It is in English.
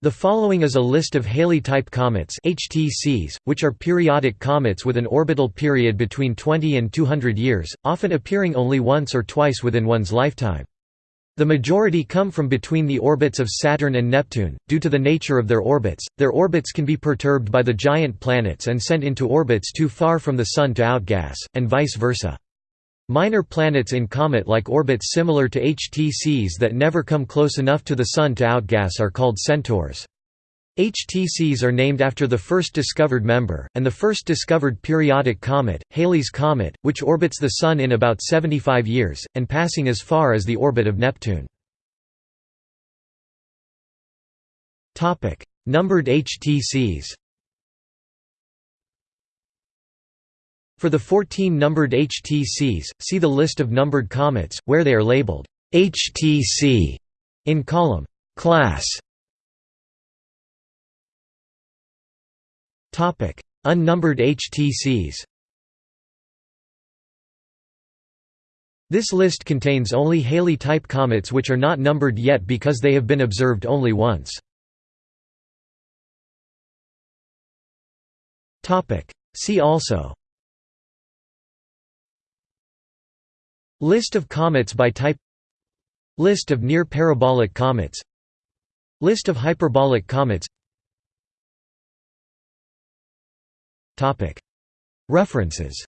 The following is a list of Halley-type comets HTCs, which are periodic comets with an orbital period between 20 and 200 years, often appearing only once or twice within one's lifetime. The majority come from between the orbits of Saturn and Neptune. Due to the nature of their orbits, their orbits can be perturbed by the giant planets and sent into orbits too far from the Sun to outgas, and vice versa. Minor planets in comet-like orbits similar to HTCs that never come close enough to the Sun to outgas are called centaurs. HTCs are named after the first discovered member, and the first discovered periodic comet, Halley's Comet, which orbits the Sun in about 75 years, and passing as far as the orbit of Neptune. Numbered HTCs For the 14 numbered HTCs, see the list of numbered comets, where they are labeled HTC in column class. Topic: Unnumbered HTCs. This list contains only Halley-type comets which are not numbered yet because they have been observed only once. See also List of comets by type. List of near-parabolic comets. List of hyperbolic comets. References